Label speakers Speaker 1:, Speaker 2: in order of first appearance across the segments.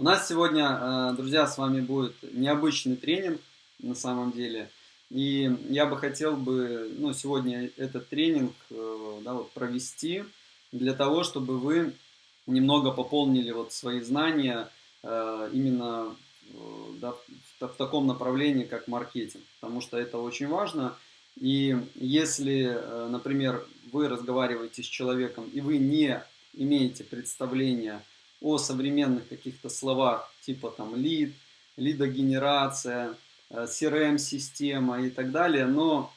Speaker 1: У нас сегодня, друзья, с вами будет необычный тренинг на самом деле. И я бы хотел бы ну, сегодня этот тренинг да, вот, провести для того, чтобы вы немного пополнили вот свои знания именно да, в таком направлении, как маркетинг, потому что это очень важно. И если, э, например, вы разговариваете с человеком, и вы не имеете представления о современных каких-то словах, типа там лид, лидогенерация, э, CRM-система и так далее, но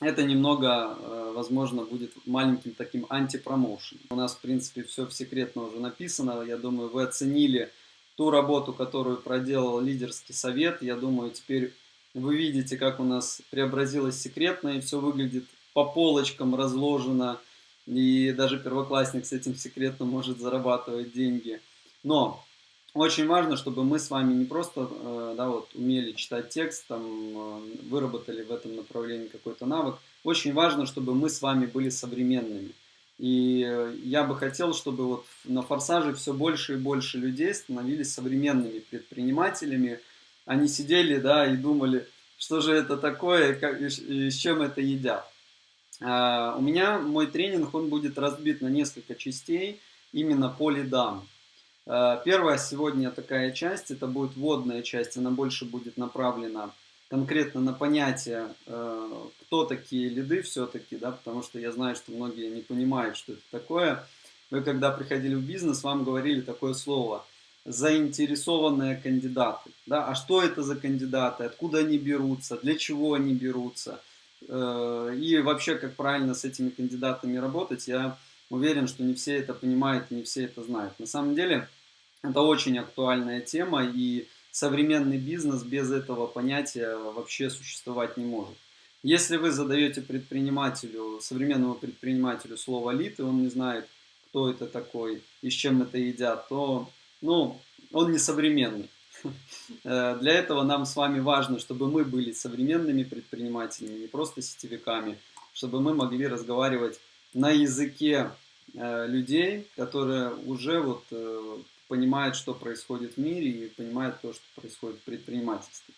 Speaker 1: это немного, э, возможно, будет маленьким таким антипромоушеном. У нас, в принципе, все секретно уже написано. Я думаю, вы оценили ту работу, которую проделал лидерский совет. Я думаю, теперь вы видите, как у нас преобразилось секретно, и все выглядит по полочкам разложено, и даже первоклассник с этим секретно может зарабатывать деньги. Но очень важно, чтобы мы с вами не просто э, да, вот, умели читать текст, там, э, выработали в этом направлении какой-то навык. Очень важно, чтобы мы с вами были современными. И э, я бы хотел, чтобы вот на «Форсаже» все больше и больше людей становились современными предпринимателями. Они сидели да, и думали, что же это такое как, и, и с чем это едят. А, у меня мой тренинг, он будет разбит на несколько частей, именно по лидам. А, первая сегодня такая часть, это будет вводная часть, она больше будет направлена конкретно на понятие, э, кто такие лиды все-таки, да, потому что я знаю, что многие не понимают, что это такое. Вы когда приходили в бизнес, вам говорили такое слово заинтересованные кандидаты. Да? А что это за кандидаты, откуда они берутся, для чего они берутся э, и вообще как правильно с этими кандидатами работать, я уверен, что не все это понимают не все это знают. На самом деле это очень актуальная тема и современный бизнес без этого понятия вообще существовать не может. Если вы задаете предпринимателю, современному предпринимателю слово лид, и он не знает, кто это такой и с чем это едят, то ну, он не современный. Э, для этого нам с вами важно, чтобы мы были современными предпринимателями, не просто сетевиками, чтобы мы могли разговаривать на языке э, людей, которые уже вот э, понимает, что происходит в мире и понимает то, что происходит в предпринимательстве.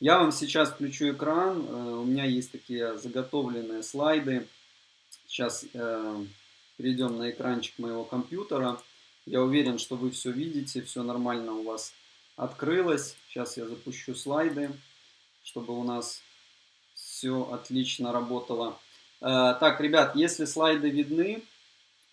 Speaker 1: Я вам сейчас включу экран, у меня есть такие заготовленные слайды. Сейчас перейдем на экранчик моего компьютера. Я уверен, что вы все видите, все нормально у вас открылось. Сейчас я запущу слайды, чтобы у нас все отлично работало. Э, так, ребят, если слайды видны,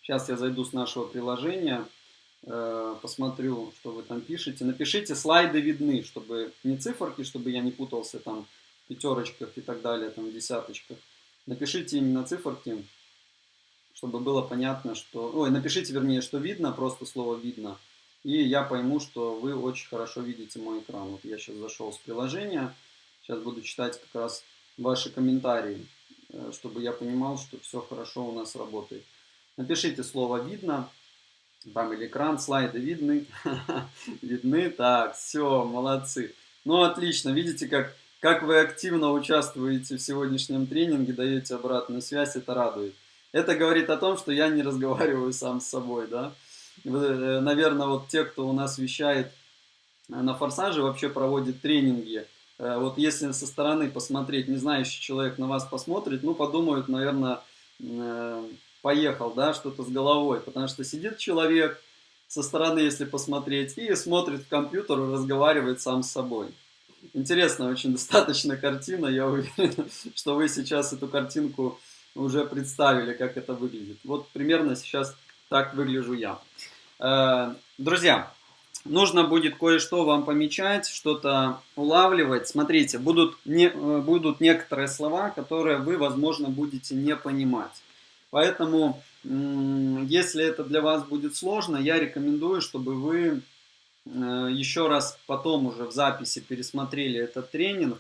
Speaker 1: сейчас я зайду с нашего приложения – Э, посмотрю, что вы там пишете. Напишите, слайды видны, чтобы не циферки, чтобы я не путался там в пятерочках и так далее, там в десяточках. Напишите именно циферки, чтобы было понятно, что... Ой, напишите, вернее, что видно, просто слово видно. И я пойму, что вы очень хорошо видите мой экран. Вот я сейчас зашел с приложения. Сейчас буду читать как раз ваши комментарии, э, чтобы я понимал, что все хорошо у нас работает. Напишите слово «видно», там или экран, слайды видны? Видны? Так, все, молодцы. Ну, отлично. Видите, как, как вы активно участвуете в сегодняшнем тренинге, даете обратную связь, это радует. Это говорит о том, что я не разговариваю сам с собой, да. Э, Наверное, вот те, кто у нас вещает на форсаже, вообще проводит тренинги. Э, вот если со стороны посмотреть, не знающий человек на вас посмотрит, ну, подумают, наверное, э, поехал, да, что-то с головой, потому что сидит человек со стороны, если посмотреть, и смотрит в компьютер разговаривает сам с собой. Интересная очень достаточно картина, я уверен, что вы сейчас эту картинку уже представили, как это выглядит. Вот примерно сейчас так выгляжу я. Э, друзья, нужно будет кое-что вам помечать, что-то улавливать. Смотрите, будут, не, э, будут некоторые слова, которые вы, возможно, будете не понимать. Поэтому, если это для вас будет сложно, я рекомендую, чтобы вы э, еще раз потом уже в записи пересмотрели этот тренинг,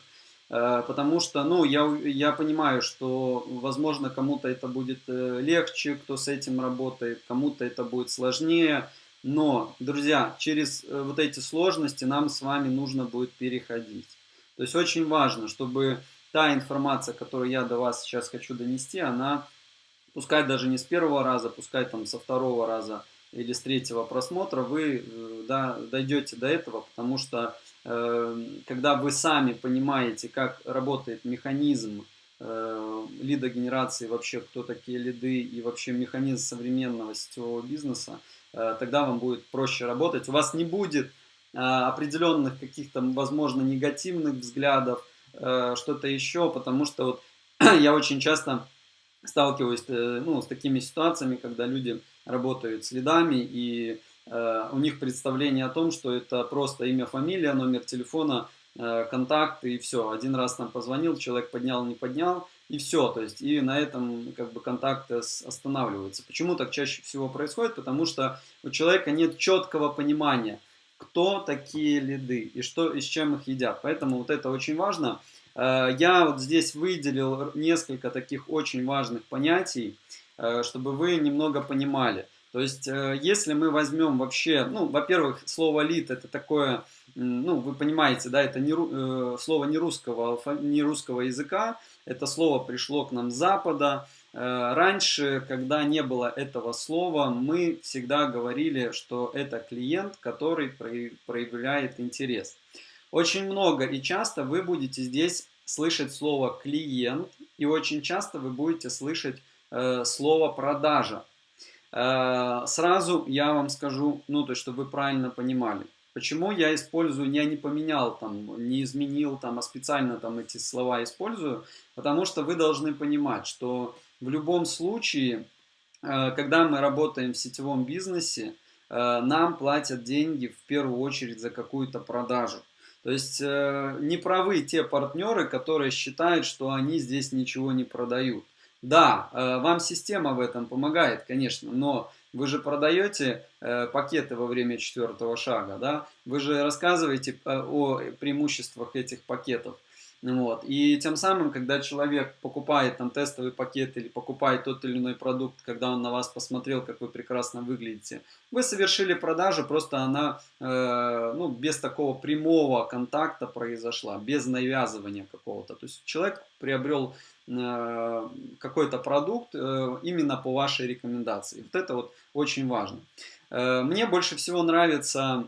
Speaker 1: потому что, ну, я, я понимаю, что, возможно, кому-то это будет э, легче, кто с этим работает, кому-то это будет сложнее, но, друзья, через вот эти сложности нам с вами нужно будет переходить. То есть очень важно, чтобы та информация, которую я до вас сейчас хочу донести, она пускай даже не с первого раза, пускай там со второго раза, или с третьего просмотра вы э, да, дойдете до этого, потому что э, когда вы сами понимаете, как работает механизм э, лидогенерации, вообще кто такие лиды и вообще механизм современного сетевого бизнеса, э, тогда вам будет проще работать. У вас не будет э, определенных каких-то, возможно, негативных взглядов, что-то еще, потому что вот я очень часто сталкиваюсь ну, с такими ситуациями, когда люди работают с лидами, и у них представление о том, что это просто имя, фамилия, номер телефона, э, контакт, и все. Один раз там позвонил, человек поднял, не поднял, и все. То есть, и на этом как бы контакты останавливаются. Почему так чаще всего происходит? Потому что у человека нет четкого понимания, кто такие лиды и, что, и с чем их едят. Поэтому вот это очень важно. Э, я вот здесь выделил несколько таких очень важных понятий, э, чтобы вы немного понимали. То есть, э, если мы возьмем вообще, ну, во-первых, слово лид это такое, ну, вы понимаете, да, это не, слово не русского, не русского языка, это слово пришло к нам с Запада. Раньше, когда не было этого слова, мы всегда говорили, что это клиент, который проявляет интерес. Очень много и часто вы будете здесь слышать слово клиент, и очень часто вы будете слышать э, слово продажа. Э, сразу я вам скажу, ну, то, чтобы вы правильно понимали. Почему я использую, я не поменял там, не изменил там, а специально там эти слова использую? Потому что вы должны понимать, что в любом случае, э, когда мы работаем в сетевом бизнесе, э, нам платят деньги в первую очередь за какую-то продажу. То есть э, не правы те партнеры, которые считают, что они здесь ничего не продают. Да, э, вам система в этом помогает, конечно, но вы же продаете э, пакеты во время четвертого шага, да? Вы же рассказываете о преимуществах этих пакетов. Вот. И тем самым, когда человек покупает там тестовый пакет или покупает тот или иной продукт, когда он на вас посмотрел, как вы прекрасно выглядите, вы совершили продажу, просто она э, ну, без такого прямого контакта произошла, без навязывания какого-то. То есть человек приобрел э, какой-то продукт э, именно по вашей рекомендации. Вот это вот очень важно. Э, мне больше всего нравится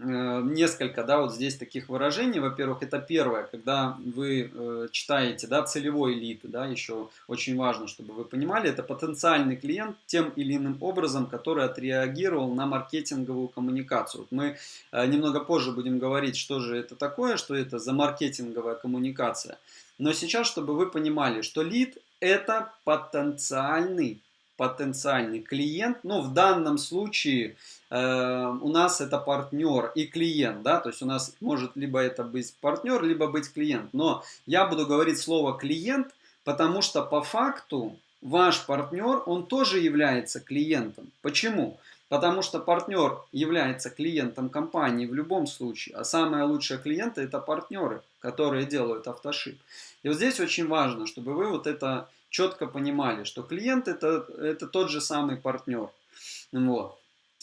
Speaker 1: Э, несколько, да, вот здесь таких выражений. Во-первых, это первое, когда вы э, читаете, да, целевой лид, да, еще очень важно, чтобы вы понимали, это потенциальный клиент тем или иным образом, который отреагировал на маркетинговую коммуникацию. Вот мы э, немного позже будем говорить, что же это такое, что это за маркетинговая коммуникация. Но сейчас, чтобы вы понимали, что лид это потенциальный потенциальный клиент, ну в данном случае э, у нас это партнер и клиент, да, то есть у нас может либо это быть партнер, либо быть клиент, но я буду говорить слово клиент, потому что по факту ваш партнер, он тоже является клиентом. Почему? Потому что партнер является клиентом компании в любом случае, а самые лучшие клиенты это партнеры, которые делают автошип. И вот здесь очень важно, чтобы вы вот это четко понимали, что клиент это, это тот же самый партнер. Вот.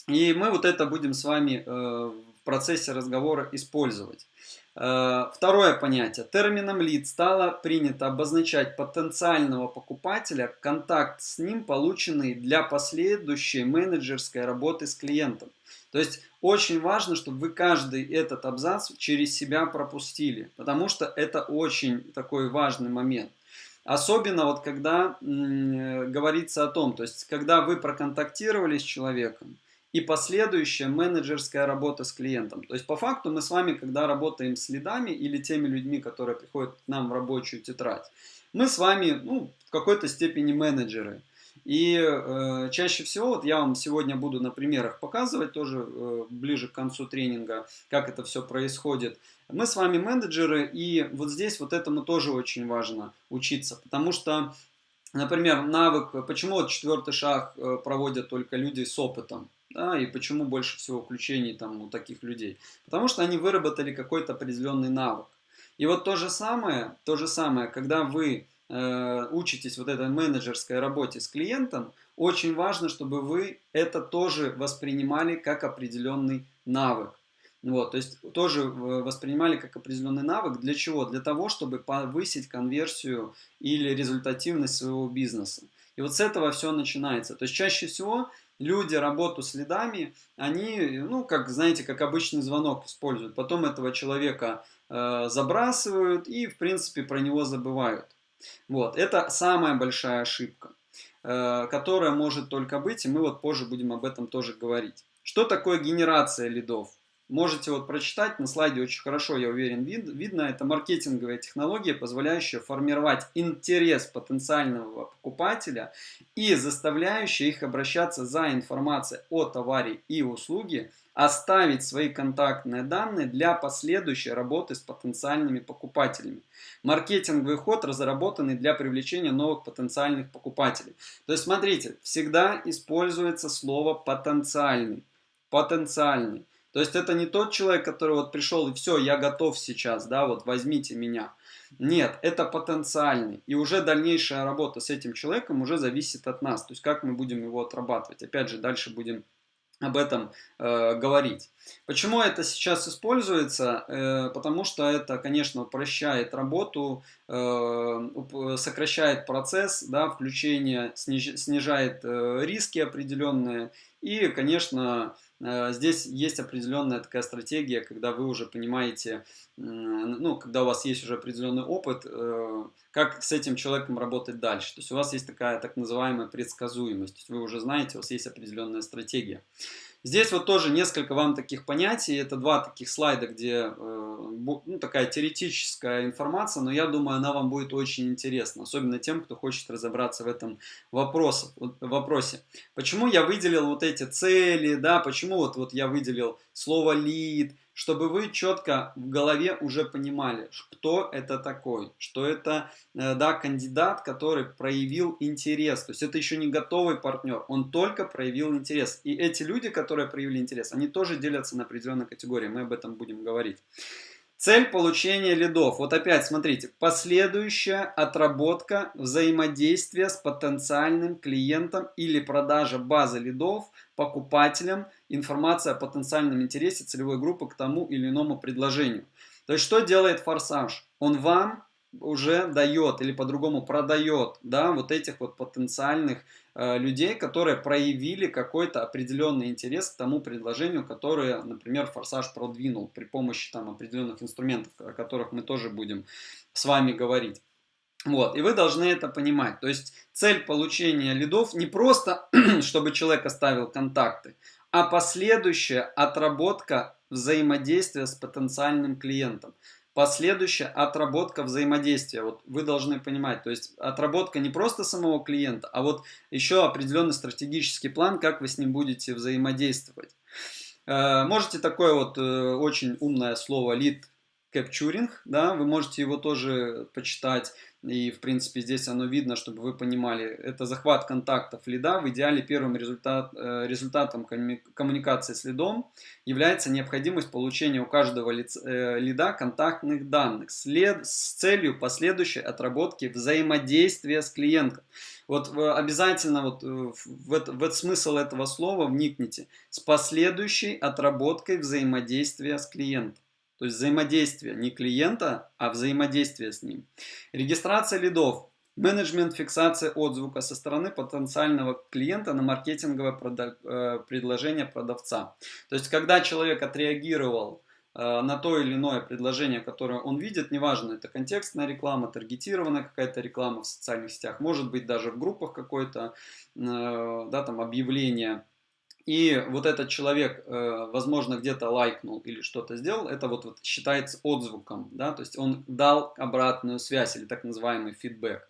Speaker 1: И мы вот это будем с вами э, в процессе разговора использовать. Э, второе понятие. Термином лид стало принято обозначать потенциального покупателя, контакт с ним, полученный для последующей менеджерской работы с клиентом. То есть очень важно, чтобы вы каждый этот абзац через себя пропустили, потому что это очень такой важный момент. Особенно вот когда м, говорится о том, то есть когда вы проконтактировали с человеком, и последующая менеджерская работа с клиентом. То есть по факту мы с вами, когда работаем с лидами или теми людьми, которые приходят к нам в рабочую тетрадь, мы с вами ну, в какой-то степени менеджеры. И э, чаще всего, вот я вам сегодня буду на примерах показывать, тоже э, ближе к концу тренинга, как это все происходит. Мы с вами менеджеры, и вот здесь вот этому тоже очень важно учиться, потому что, например, навык, почему вот четвертый шаг э, проводят только люди с опытом, да, и почему больше всего включений там у таких людей, потому что они выработали какой-то определенный навык. И вот то же самое, то же самое, когда вы э, учитесь вот этой менеджерской работе с клиентом, очень важно, чтобы вы это тоже воспринимали как определенный навык. Вот, то есть тоже воспринимали как определенный навык. Для чего? Для того, чтобы повысить конверсию или результативность своего бизнеса. И вот с этого все начинается. То есть чаще всего люди работу с лидами, они, ну, как, знаете, как обычный звонок используют. Потом этого человека э, забрасывают и, в принципе, про него забывают. Вот, это самая большая ошибка, э, которая может только быть, и мы вот позже будем об этом тоже говорить. Что такое генерация лидов? Можете вот прочитать, на слайде очень хорошо, я уверен, вид, видно. Это маркетинговая технология, позволяющая формировать интерес потенциального покупателя и заставляющая их обращаться за информацией о товаре и услуге, оставить свои контактные данные для последующей работы с потенциальными покупателями. Маркетинговый ход разработанный для привлечения новых потенциальных покупателей. То есть смотрите, всегда используется слово потенциальный. Потенциальный. То есть это не тот человек, который вот пришел и все, я готов сейчас, да, вот возьмите меня. Нет, это потенциальный. И уже дальнейшая работа с этим человеком уже зависит от нас. То есть как мы будем его отрабатывать. Опять же, дальше будем об этом э, говорить. Почему это сейчас используется? Э, потому что это, конечно, упрощает работу, э, сокращает процесс да, включения, сниж, снижает э, риски определенные и, конечно, здесь есть определенная такая стратегия, когда вы уже понимаете, ну, когда у вас есть уже определенный опыт, э, как с этим человеком работать дальше. То есть у вас есть такая так называемая предсказуемость. То есть вы уже знаете, у вас есть определенная стратегия. Здесь вот тоже несколько вам таких понятий. Это два таких слайда, где э, ну, такая теоретическая информация, но я думаю, она вам будет очень интересна, особенно тем, кто хочет разобраться в этом вопросе. Почему я выделил вот эти цели, да, почему вот, вот я выделил слово lead, чтобы вы четко в голове уже понимали, кто это такой, что это э, да, кандидат, который проявил интерес. То есть это еще не готовый партнер, он только проявил интерес. И эти люди, которые проявили интерес, они тоже делятся на определенные категории, мы об этом будем говорить. Цель получения лидов. Вот опять смотрите, последующая отработка взаимодействия с потенциальным клиентом или продажа базы лидов покупателям, информация о потенциальном интересе целевой группы к тому или иному предложению. То есть что делает форсаж? Он вам уже дает или по-другому продает да, вот этих вот потенциальных э, людей, которые проявили какой-то определенный интерес к тому предложению, которое, например, Форсаж продвинул при помощи там определенных инструментов, о которых мы тоже будем с вами говорить. Вот, и вы должны это понимать. То есть цель получения лидов не просто, чтобы человек оставил контакты, а последующая отработка взаимодействия с потенциальным клиентом последующая отработка взаимодействия. Вот вы должны понимать, то есть отработка не просто самого клиента, а вот еще определенный стратегический план, как вы с ним будете взаимодействовать. Э, можете такое вот э, очень умное слово lead capturing, да, вы можете его тоже почитать. И, в принципе, здесь оно видно, чтобы вы понимали. Это захват контактов лида. В идеале первым результат, э, результатом коммуникации с лидом является необходимость получения у каждого э, лида контактных данных след, с целью последующей отработки взаимодействия с клиентом. Вот обязательно вот э, в, это, в смысл этого слова вникните. С последующей отработкой взаимодействия с клиентом. То есть взаимодействие не клиента, а взаимодействие с ним. Регистрация лидов. Менеджмент фиксация отзвука со стороны потенциального клиента на маркетинговое э, предложение продавца. То есть, когда человек отреагировал э, на то или иное предложение, которое он видит, неважно, это контекстная реклама, таргетированная какая-то реклама в социальных сетях, может быть даже в группах какое-то, э, да, там объявление, и вот этот человек, э, возможно, где-то лайкнул или что-то сделал, это вот, вот считается отзвуком, да, то есть он дал обратную связь или так называемый фидбэк.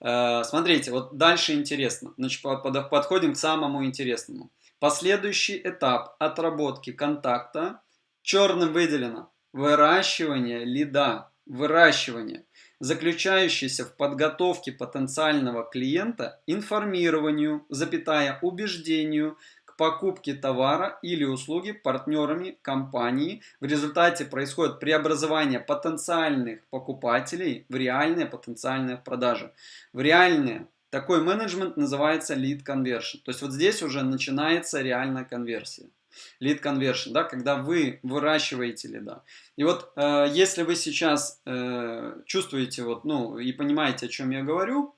Speaker 1: Э, смотрите, вот дальше интересно, значит, подходим к самому интересному. Последующий этап отработки контакта черным выделено выращивание лида, выращивание, заключающийся в подготовке потенциального клиента информированию, запятая, убеждению, покупки товара или услуги партнерами компании. В результате происходит преобразование потенциальных покупателей в реальные потенциальные продажи. В реальные. Такой менеджмент называется lead conversion. То есть вот здесь уже начинается реальная конверсия. Lead conversion, да, когда вы выращиваете лида. И вот э, если вы сейчас э, чувствуете вот, ну, и понимаете, о чем я говорю,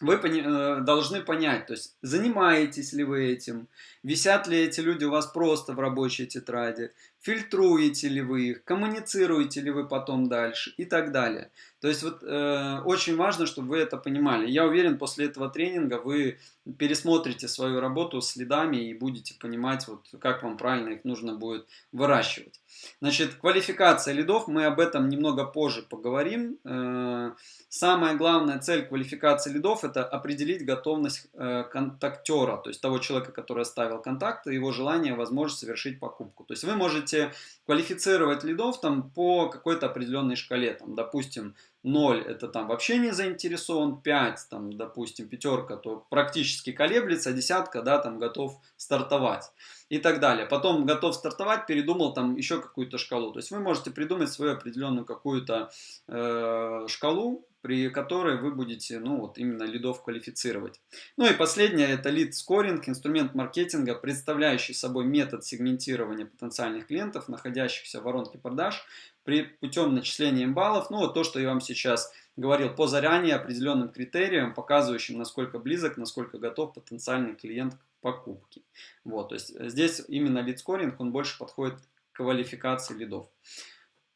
Speaker 1: вы э, должны понять, то есть занимаетесь ли вы этим, висят ли эти люди у вас просто в рабочей тетради, фильтруете ли вы их, коммуницируете ли вы потом дальше и так далее. То есть вот э, очень важно, чтобы вы это понимали. Я уверен, после этого тренинга вы пересмотрите свою работу следами и будете понимать, вот, как вам правильно их нужно будет выращивать. Значит, квалификация лидов, мы об этом немного позже поговорим. Э, самая главная цель квалификации лидов – это определить готовность э, контактера, то есть того человека, который оставил контакт, и его желание, возможность совершить покупку. То есть вы можете квалифицировать лидов там, по какой-то определенной шкале, там, допустим, 0 это там вообще не заинтересован, 5, там, допустим, пятерка, то практически колеблется, десятка, да, там готов стартовать и так далее. Потом готов стартовать, передумал там еще какую-то шкалу. То есть вы можете придумать свою определенную какую-то э, шкалу, при которой вы будете, ну вот именно лидов квалифицировать. Ну и последнее, это лид скоринг, инструмент маркетинга, представляющий собой метод сегментирования потенциальных клиентов, находящихся в воронке продаж, при путем начисления им баллов, ну вот то, что я вам сейчас говорил, по заранее определенным критериям, показывающим, насколько близок, насколько готов потенциальный клиент к покупке. Вот, то есть здесь именно лид скоринг, он больше подходит к квалификации лидов.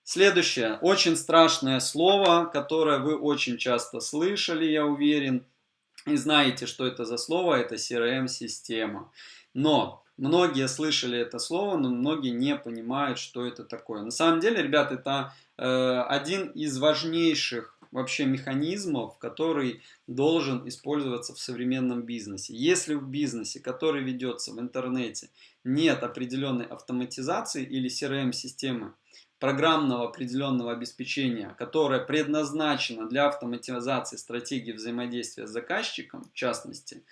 Speaker 1: Следующее, очень страшное слово, которое вы очень часто слышали, я уверен, и знаете, что это за слово, это CRM-система. Но многие слышали это слово, но многие не понимают, что это такое. На самом деле, ребят, это э, один из важнейших вообще механизмов, который должен использоваться в современном бизнесе. Если в бизнесе, который ведется в интернете, нет определенной автоматизации или CRM-системы, программного определенного обеспечения, которое предназначено для автоматизации стратегии взаимодействия с заказчиком, в частности,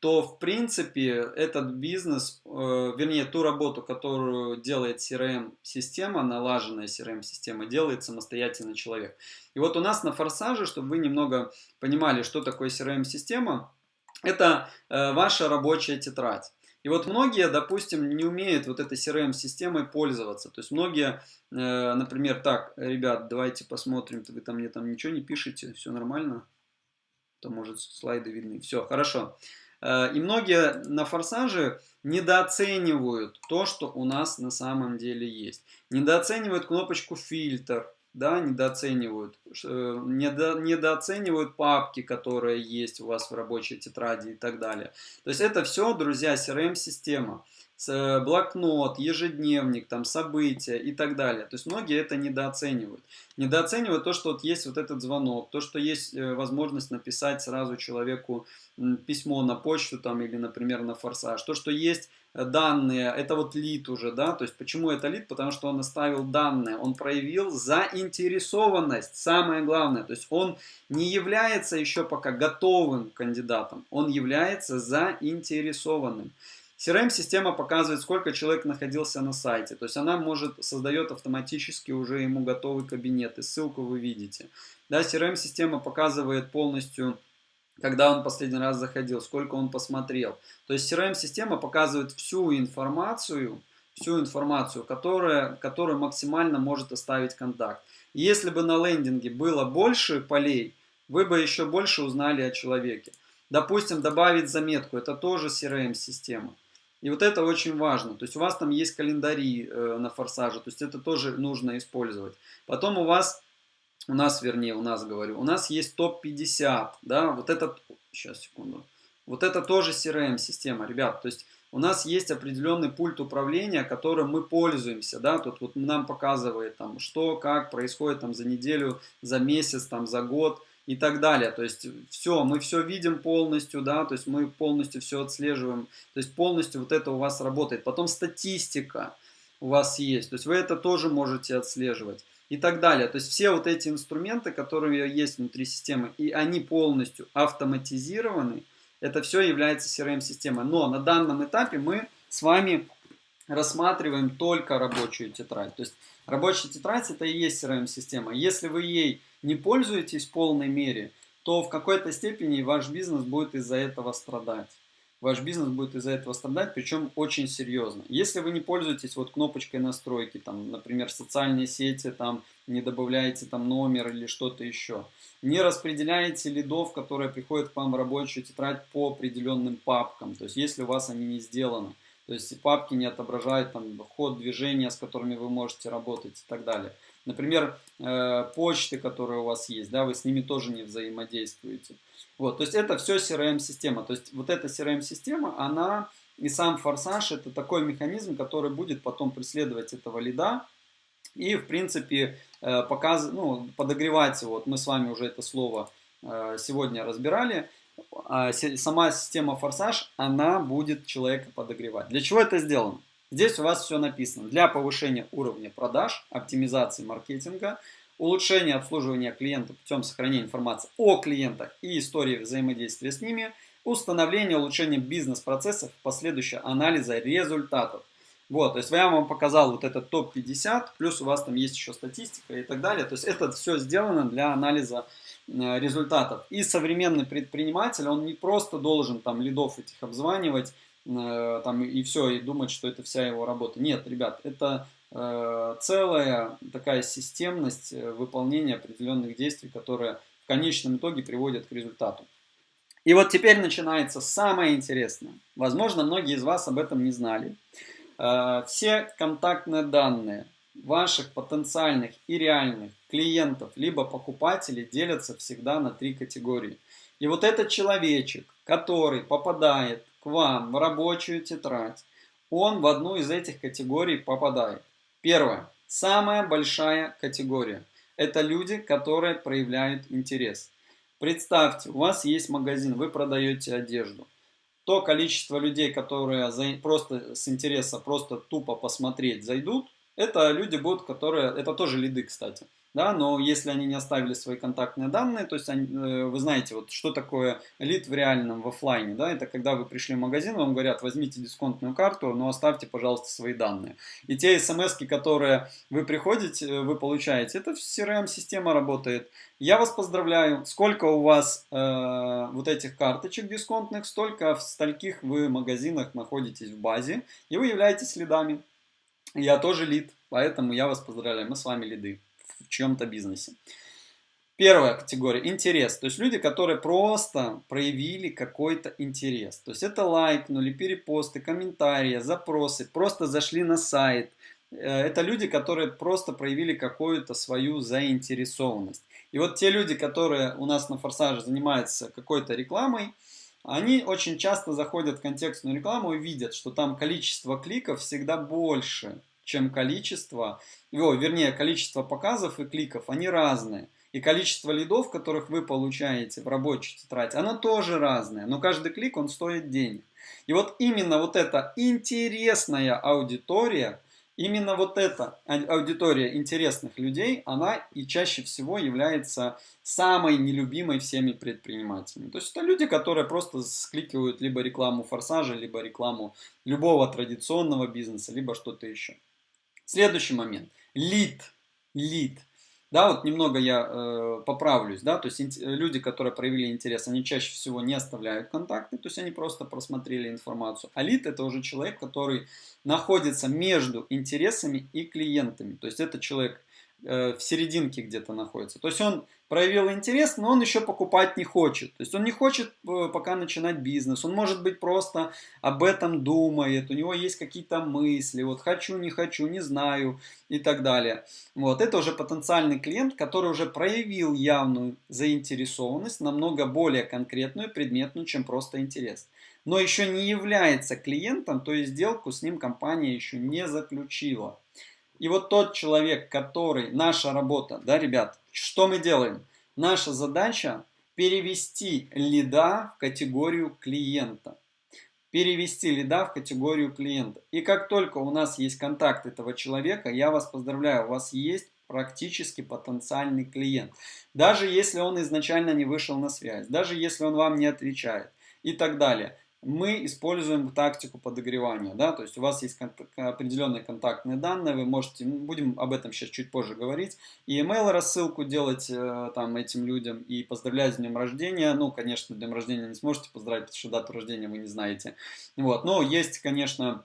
Speaker 1: то в принципе этот бизнес, э, вернее ту работу, которую делает CRM-система, налаженная CRM-система, делает самостоятельный человек. И вот у нас на форсаже, чтобы вы немного понимали, что такое CRM-система, это э, ваша рабочая тетрадь. И вот многие, допустим, не умеют вот этой CRM-системой пользоваться. То есть многие, э, например, так, ребят, давайте посмотрим, вы там мне там ничего не пишете, все нормально? То может слайды видны. Все, хорошо. Э, и многие на форсаже недооценивают то, что у нас на самом деле есть. Недооценивают кнопочку фильтр, да, недооценивают, э, недо, недооценивают папки, которые есть у вас в рабочей тетради и так далее. То есть это все, друзья, CRM-система. Э, блокнот, ежедневник, там, события и так далее. То есть многие это недооценивают. Недооценивают то, что вот есть вот этот звонок, то, что есть э, возможность написать сразу человеку письмо на почту там, или, например, на форсаж, то, что есть данные, это вот лид уже, да, то есть почему это лид, потому что он оставил данные, он проявил заинтересованность, самое главное, то есть он не является еще пока готовым кандидатом, он является заинтересованным. CRM-система показывает, сколько человек находился на сайте. То есть она может, создает автоматически уже ему готовый кабинет. И ссылку вы видите. Да, CRM-система показывает полностью когда он последний раз заходил, сколько он посмотрел. То есть CRM-система показывает всю информацию, всю информацию, которая, которую максимально может оставить контакт. И если бы на лендинге было больше полей, вы бы еще больше узнали о человеке. Допустим, добавить заметку, это тоже CRM-система. И вот это очень важно. То есть у вас там есть календари э, на форсаже, то есть это тоже нужно использовать. Потом у вас у нас, вернее, у нас говорю, у нас есть топ-50, да, вот этот, сейчас, секунду, вот это тоже CRM-система, ребят, то есть у нас есть определенный пульт управления, которым мы пользуемся, да, тут вот нам показывает там, что, как происходит там за неделю, за месяц, там, за год и так далее, то есть все, мы все видим полностью, да, то есть мы полностью все отслеживаем, то есть полностью вот это у вас работает, потом статистика у вас есть, то есть вы это тоже можете отслеживать и так далее. То есть все вот эти инструменты, которые есть внутри системы, и они полностью автоматизированы, это все является CRM-системой. Но на данном этапе мы с вами рассматриваем только рабочую тетрадь. То есть рабочая тетрадь это и есть CRM-система. Если вы ей не пользуетесь в полной мере, то в какой-то степени ваш бизнес будет из-за этого страдать. Ваш бизнес будет из-за этого страдать, причем очень серьезно. Если вы не пользуетесь вот кнопочкой настройки, там, например, социальные сети, там, не добавляете там номер или что-то еще, не распределяете лидов, которые приходят к вам в рабочую тетрадь по определенным папкам, то есть если у вас они не сделаны, то есть папки не отображают там ход движения, с которыми вы можете работать и так далее. Например, э, почты, которые у вас есть, да, вы с ними тоже не взаимодействуете. Вот, то есть это все CRM-система. То есть вот эта CRM-система, она и сам форсаж это такой механизм, который будет потом преследовать этого лида и, в принципе, э, показ, ну, подогревать. Вот мы с вами уже это слово э, сегодня разбирали. А сама система форсаж, она будет человека подогревать. Для чего это сделано? Здесь у вас все написано. Для повышения уровня продаж, оптимизации маркетинга, улучшения обслуживания клиента путем сохранения информации о клиентах и истории взаимодействия с ними, установление улучшения бизнес-процессов, последующего анализа результатов. Вот, то есть я вам показал вот этот топ-50, плюс у вас там есть еще статистика и так далее. То есть это все сделано для анализа э, результатов. И современный предприниматель, он не просто должен там лидов этих обзванивать, там и все, и думать, что это вся его работа. Нет, ребят, это Э, целая такая системность э, выполнения определенных действий, которые в конечном итоге приводят к результату. И вот теперь начинается самое интересное. Возможно, многие из вас об этом не знали. Э, все контактные данные ваших потенциальных и реальных клиентов, либо покупателей делятся всегда на три категории. И вот этот человечек, который попадает вам в рабочую тетрадь, он в одну из этих категорий попадает. Первое. Самая большая категория. Это люди, которые проявляют интерес. Представьте, у вас есть магазин, вы продаете одежду. То количество людей, которые просто с интереса, просто тупо посмотреть зайдут, это люди будут, которые, это тоже лиды, кстати да, но если они не оставили свои контактные данные, то есть они, э, вы знаете, вот что такое лид в реальном, в офлайне, да, это когда вы пришли в магазин, вам говорят, возьмите дисконтную карту, но оставьте, пожалуйста, свои данные. И те смс, которые вы приходите, э, вы получаете, это CRM-система работает. Я вас поздравляю, сколько у вас э, вот этих карточек дисконтных, столько в стольких вы магазинах находитесь в базе, и вы являетесь лидами. Я тоже лид, поэтому я вас поздравляю, мы с вами лиды в чьем-то бизнесе. Первая категория – интерес. То есть люди, которые просто проявили какой-то интерес. То есть это лайкнули, перепосты, комментарии, запросы, просто зашли на сайт. Э, это люди, которые просто проявили какую-то свою заинтересованность. И вот те люди, которые у нас на Форсаже занимаются какой-то рекламой, они очень часто заходят в контекстную рекламу и видят, что там количество кликов всегда больше, чем количество, о, вернее, количество показов и кликов, они разные. И количество лидов, которых вы получаете в рабочей тетради, оно тоже разное. Но каждый клик, он стоит денег. И вот именно вот эта интересная аудитория, именно вот эта аудитория интересных людей, она и чаще всего является самой нелюбимой всеми предпринимателями. То есть это люди, которые просто скликивают либо рекламу форсажа, либо рекламу любого традиционного бизнеса, либо что-то еще. Следующий момент. Лид. Лид. Да, вот немного я э, поправлюсь, да, то есть люди, которые проявили интерес, они чаще всего не оставляют контакты, то есть они просто просмотрели информацию. А лид это уже человек, который находится между интересами и клиентами, то есть это человек в серединке где-то находится. То есть он проявил интерес, но он еще покупать не хочет. То есть он не хочет э, пока начинать бизнес. Он может быть просто об этом думает. У него есть какие-то мысли. Вот хочу, не хочу, не знаю и так далее. Вот это уже потенциальный клиент, который уже проявил явную заинтересованность, намного более конкретную, предметную, чем просто интерес. Но еще не является клиентом, то есть сделку с ним компания еще не заключила. И вот тот человек, который, наша работа, да, ребят, что мы делаем? Наша задача перевести лида в категорию клиента. Перевести лида в категорию клиента. И как только у нас есть контакт этого человека, я вас поздравляю, у вас есть практически потенциальный клиент. Даже если он изначально не вышел на связь, даже если он вам не отвечает и так далее. Мы используем тактику подогревания, да, то есть у вас есть определенные контактные данные, вы можете, будем об этом сейчас чуть позже говорить, и email рассылку делать э, там этим людям, и поздравлять с днем рождения, ну, конечно, днем рождения не сможете поздравить, потому что дату рождения вы не знаете, вот, но есть, конечно,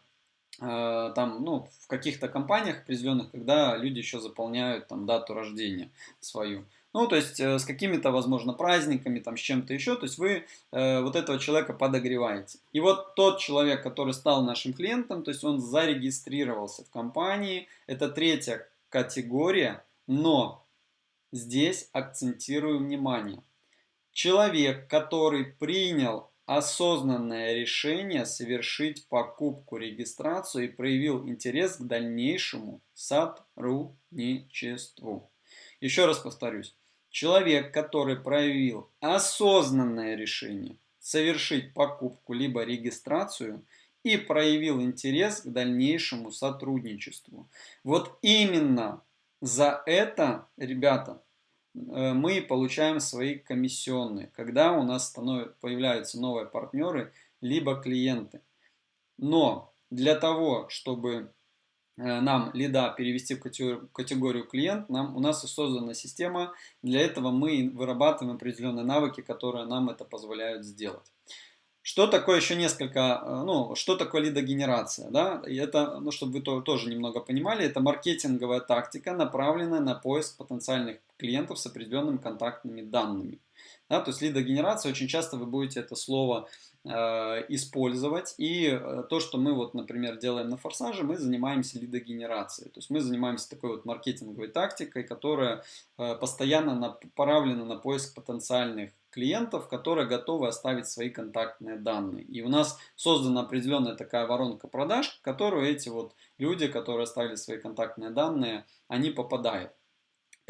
Speaker 1: э, там, ну, в каких-то компаниях определенных, когда люди еще заполняют там дату рождения свою, ну, то есть э, с какими-то, возможно, праздниками, там, с чем-то еще, то есть вы э, вот этого человека подогреваете. И вот тот человек, который стал нашим клиентом, то есть он зарегистрировался в компании, это третья категория, но здесь акцентирую внимание. Человек, который принял осознанное решение совершить покупку, регистрацию и проявил интерес к дальнейшему сотрудничеству. Еще раз повторюсь. Человек, который проявил осознанное решение совершить покупку либо регистрацию и проявил интерес к дальнейшему сотрудничеству. Вот именно за это, ребята, э, мы получаем свои комиссионные, когда у нас становятся, появляются новые партнеры, либо клиенты. Но для того, чтобы нам лида перевести в категорию, клиент, нам, у нас создана система, для этого мы вырабатываем определенные навыки, которые нам это позволяют сделать. Что такое еще несколько, э, ну, что такое лидогенерация, да, и это, ну, чтобы вы то, тоже немного понимали, это маркетинговая тактика, направленная на поиск потенциальных клиентов с определенными контактными данными. Да, то есть лидогенерация, очень часто вы будете это слово Э, использовать. И э, то, что мы вот, например, делаем на форсаже, мы занимаемся лидогенерацией. То есть мы занимаемся такой вот маркетинговой тактикой, которая э, постоянно направлена на поиск потенциальных клиентов, которые готовы оставить свои контактные данные. И у нас создана определенная такая воронка продаж, в которую эти вот люди, которые оставили свои контактные данные, они попадают.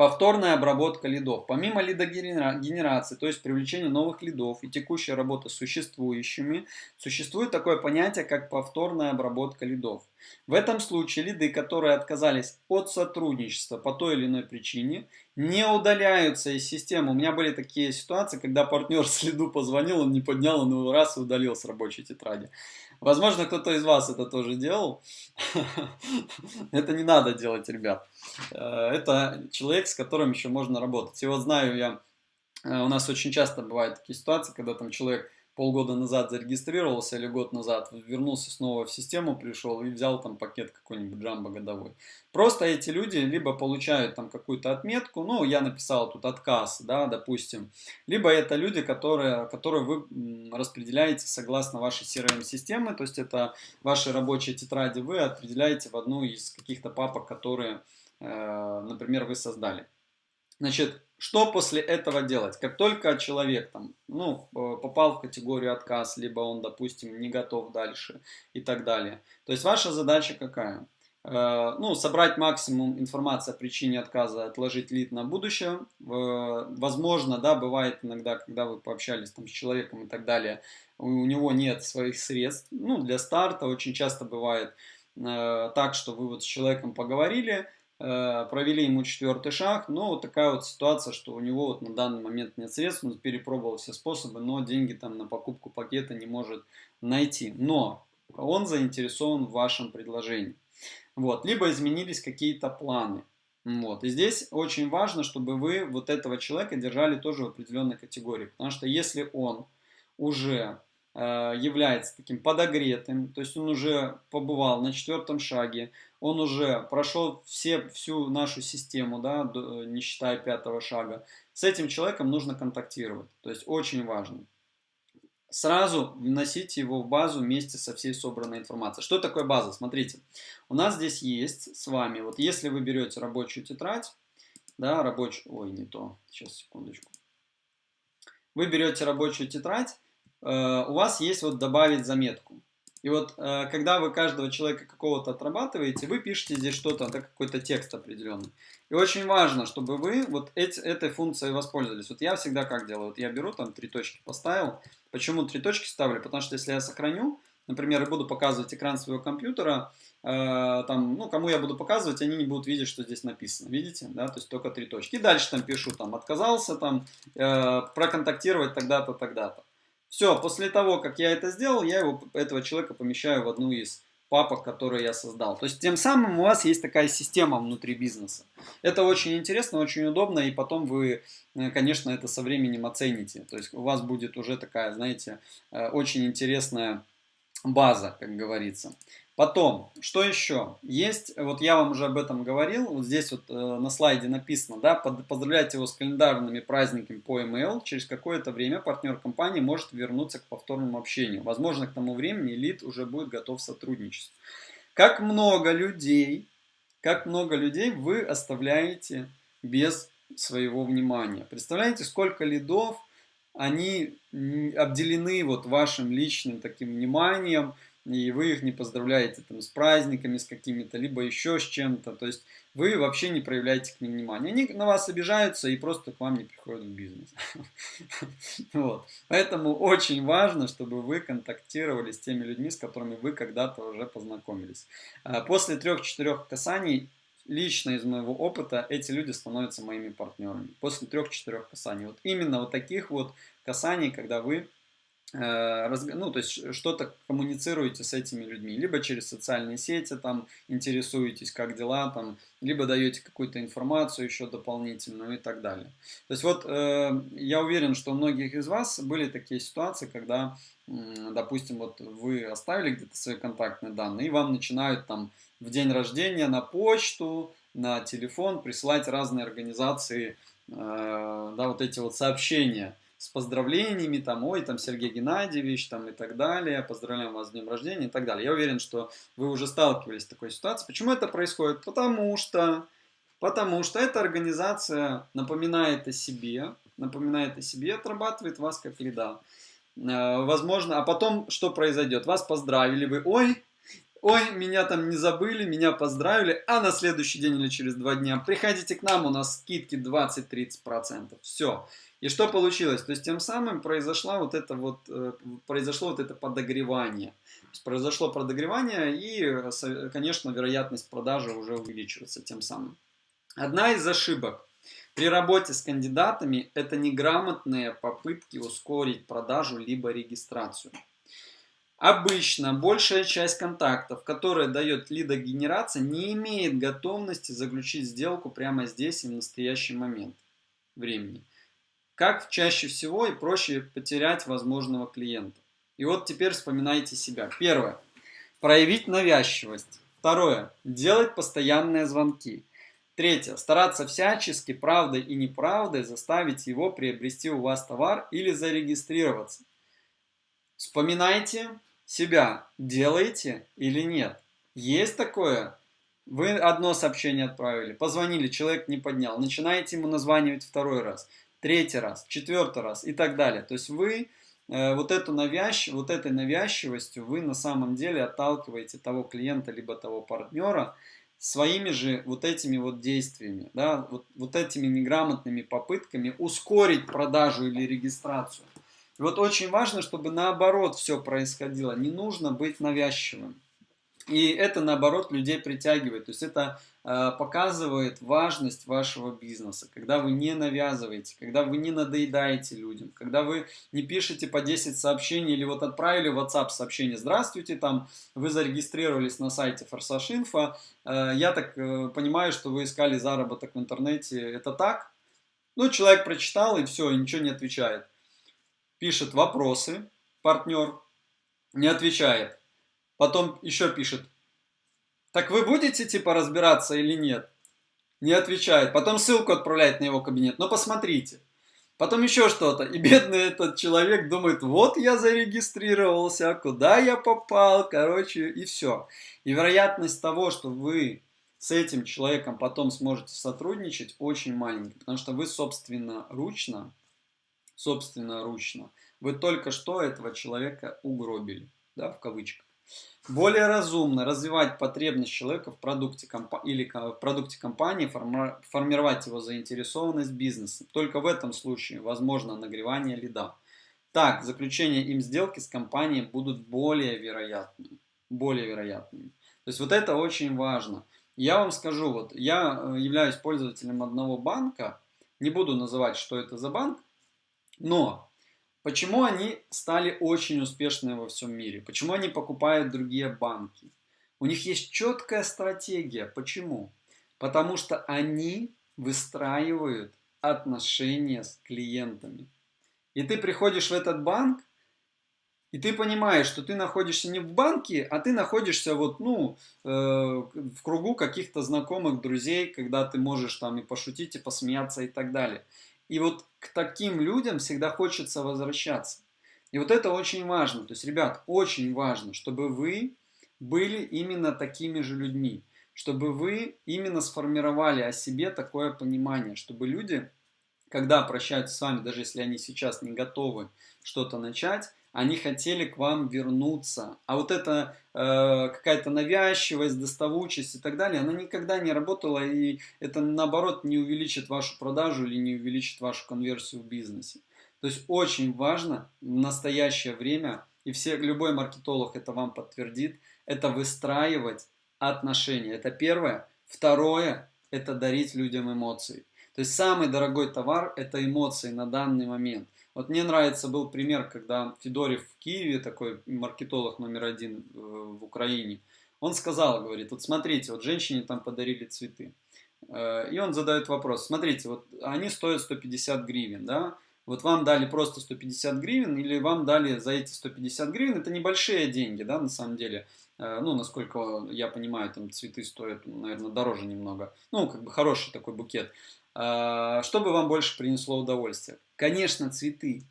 Speaker 1: Повторная обработка лидов. Помимо лидогенерации, то есть привлечения новых лидов и текущая работа с существующими, существует такое понятие, как повторная обработка лидов. В этом случае лиды, которые отказались от сотрудничества по той или иной причине, не удаляются из системы. У меня были такие ситуации, когда партнер с лиду позвонил, он не поднял, он его раз и удалил с рабочей тетради. Возможно, кто-то из вас это тоже делал. Это не надо делать, ребят. Э, это человек, с которым еще можно работать. И вот знаю я, э, у нас очень часто бывают такие ситуации, когда там человек полгода назад зарегистрировался или год назад, вернулся снова в систему, пришел и взял там пакет какой-нибудь джамбо годовой. Просто эти люди либо получают там какую-то отметку, ну, я написал тут отказ, да, допустим, либо это люди, которые, которые вы распределяете согласно вашей CRM-системы, то есть это ваши рабочие тетради вы определяете в одну из каких-то папок, которые, э, например, вы создали. Значит, что после этого делать? Как только человек там, ну, э, попал в категорию отказ, либо он, допустим, не готов дальше и так далее. То есть ваша задача какая? Э, ну, собрать максимум информации о причине отказа, отложить лид на будущее. Возможно, да, бывает иногда, когда вы пообщались там с человеком и так далее, у него нет своих средств. Ну, для старта очень часто бывает э, так, что вы вот с человеком поговорили, Э, провели ему четвертый шаг, но вот такая вот ситуация, что у него вот на данный момент нет средств, он перепробовал все способы, но деньги там на покупку пакета не может найти. Но он заинтересован в вашем предложении. Вот. Либо изменились какие-то планы. Вот. И здесь очень важно, чтобы вы вот этого человека держали тоже в определенной категории. Потому что если он уже Э, является таким подогретым, то есть он уже побывал на четвертом шаге, он уже прошел все, всю нашу систему, да, не считая пятого шага. С этим человеком нужно контактировать, то есть очень важно. Сразу вносите его в базу вместе со всей собранной информацией. Что такое база? Смотрите, у нас здесь есть с вами, вот если вы берете рабочую тетрадь, да, рабочую, ой, не то, сейчас, секундочку. Вы берете рабочую тетрадь, Э, у вас есть вот добавить заметку. И вот э, когда вы каждого человека какого-то отрабатываете, вы пишете здесь что-то, да, какой-то текст определенный. И очень важно, чтобы вы вот эти, этой функцией воспользовались. Вот я всегда как делаю? Вот я беру там три точки поставил. Почему три точки ставлю? Потому что если я сохраню, например, и буду показывать экран своего компьютера, э, там, ну, кому я буду показывать, они не будут видеть, что здесь написано. Видите? Да, то есть только три точки. И дальше там пишу, там, отказался, там, э, проконтактировать тогда-то, тогда-то. Все, после того, как я это сделал, я его, этого человека помещаю в одну из папок, которые я создал. То есть тем самым у вас есть такая система внутри бизнеса. Это очень интересно, очень удобно, и потом вы, э, конечно, это со временем оцените. То есть у вас будет уже такая, знаете, э, очень интересная база, как говорится. Потом, что еще? Есть, вот я вам уже об этом говорил, вот здесь вот э, на слайде написано, да, под, поздравляйте его с календарными праздниками по email, через какое-то время партнер компании может вернуться к повторному общению. Возможно, к тому времени лид уже будет готов сотрудничать. Как много людей, как много людей вы оставляете без своего внимания. Представляете, сколько лидов, они обделены вот вашим личным таким вниманием, и вы их не поздравляете там, с праздниками, с какими-то, либо еще с чем-то. То есть вы вообще не проявляете к ним внимания. Они на вас обижаются и просто к вам не приходят в бизнес. Вот. Поэтому очень важно, чтобы вы контактировали с теми людьми, с которыми вы когда-то уже познакомились. А после трех-четырех касаний лично из моего опыта эти люди становятся моими партнерами. После трех-четырех касаний. Вот именно вот таких вот касаний, когда вы ну, то есть что-то коммуницируете с этими людьми, либо через социальные сети там интересуетесь, как дела там, либо даете какую-то информацию еще дополнительную и так далее. То есть вот э, я уверен, что у многих из вас были такие ситуации, когда, э, допустим, вот вы оставили где-то свои контактные данные, и вам начинают там в день рождения на почту, на телефон присылать разные организации, э, да, вот эти вот сообщения с поздравлениями, там, ой, там, Сергей Геннадьевич, там, и так далее, поздравляем вас с днем рождения и так далее. Я уверен, что вы уже сталкивались с такой ситуацией. Почему это происходит? Потому что, потому что эта организация напоминает о себе, напоминает о себе, отрабатывает вас как лида. Э, возможно, а потом что произойдет? Вас поздравили, вы, ой, ой, меня там не забыли, меня поздравили, а на следующий день или через два дня приходите к нам, у нас скидки 20-30%. Все. И что получилось? То есть тем самым произошло вот это вот, э, произошло вот это подогревание. Произошло подогревание и, конечно, вероятность продажи уже увеличивается тем самым. Одна из ошибок при работе с кандидатами – это неграмотные попытки ускорить продажу либо регистрацию. Обычно большая часть контактов, которая дает лидогенерация, не имеет готовности заключить сделку прямо здесь и в настоящий момент времени. Как чаще всего и проще потерять возможного клиента? И вот теперь вспоминайте себя. Первое. Проявить навязчивость. Второе. Делать постоянные звонки. Третье. Стараться всячески, правдой и неправдой заставить его приобрести у вас товар или зарегистрироваться. Вспоминайте себя. Делаете или нет. Есть такое? Вы одно сообщение отправили, позвонили, человек не поднял. Начинаете ему названивать второй раз третий раз, четвертый раз и так далее. То есть вы э, вот, эту навязч... вот этой навязчивостью вы на самом деле отталкиваете того клиента либо того партнера своими же вот этими вот действиями, да, вот, вот этими неграмотными попытками ускорить продажу или регистрацию. И вот очень важно, чтобы наоборот все происходило. Не нужно быть навязчивым. И это, наоборот, людей притягивает. То есть это э, показывает важность вашего бизнеса. Когда вы не навязываете, когда вы не надоедаете людям, когда вы не пишете по 10 сообщений или вот отправили в WhatsApp сообщение «Здравствуйте, там вы зарегистрировались на сайте Форсаж Инфо, э, я так э, понимаю, что вы искали заработок в интернете, это так?» Ну, человек прочитал и все, ничего не отвечает. Пишет вопросы, партнер, не отвечает Потом еще пишет, так вы будете типа разбираться или нет? Не отвечает. Потом ссылку отправляет на его кабинет. Но посмотрите. Потом еще что-то. И бедный этот человек думает, вот я зарегистрировался, куда я попал, короче, и все. И вероятность того, что вы с этим человеком потом сможете сотрудничать, очень маленькая. Потому что вы собственно собственно ручно, вы только что этого человека угробили, да, в кавычках. Более разумно развивать потребность человека в продукте комп... или в продукте компании, формировать его заинтересованность бизнеса. Только в этом случае возможно нагревание лида. Так, заключение им сделки с компанией будут более вероятными. Более вероятными. То есть вот это очень важно. Я вам скажу, вот я э, являюсь пользователем одного банка, не буду называть, что это за банк, но Почему они стали очень успешными во всем мире? Почему они покупают другие банки? У них есть четкая стратегия. Почему? Потому что они выстраивают отношения с клиентами. И ты приходишь в этот банк, и ты понимаешь, что ты находишься не в банке, а ты находишься вот, ну, э, в кругу каких-то знакомых, друзей, когда ты можешь там и пошутить, и посмеяться и так далее. И вот к таким людям всегда хочется возвращаться. И вот это очень важно. То есть, ребят, очень важно, чтобы вы были именно такими же людьми. Чтобы вы именно сформировали о себе такое понимание, чтобы люди, когда прощаются с вами, даже если они сейчас не готовы что-то начать, они хотели к вам вернуться. А вот эта э, какая-то навязчивость, доставучесть и так далее, она никогда не работала, и это наоборот не увеличит вашу продажу или не увеличит вашу конверсию в бизнесе. То есть очень важно в настоящее время, и все, любой маркетолог это вам подтвердит, это выстраивать отношения. Это первое. Второе – это дарить людям эмоции. То есть самый дорогой товар – это эмоции на данный момент – вот мне нравится был пример, когда Федорев в Киеве, такой маркетолог номер один э, в Украине, он сказал, говорит, вот смотрите, вот женщине там подарили цветы. Э, и он задает вопрос, смотрите, вот они стоят 150 гривен, да, вот вам дали просто 150 гривен или вам дали за эти 150 гривен, это небольшие деньги, да, на самом деле. Э, ну, насколько я понимаю, там цветы стоят, наверное, дороже немного. Ну, как бы хороший такой букет. Что бы вам больше принесло удовольствие? Конечно, цветы.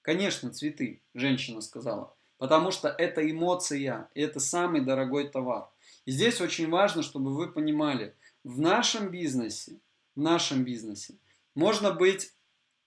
Speaker 1: Конечно, цветы, женщина сказала. Потому что это эмоция, это самый дорогой товар. И здесь очень важно, чтобы вы понимали, в нашем бизнесе, в нашем бизнесе можно быть